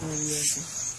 这个叶子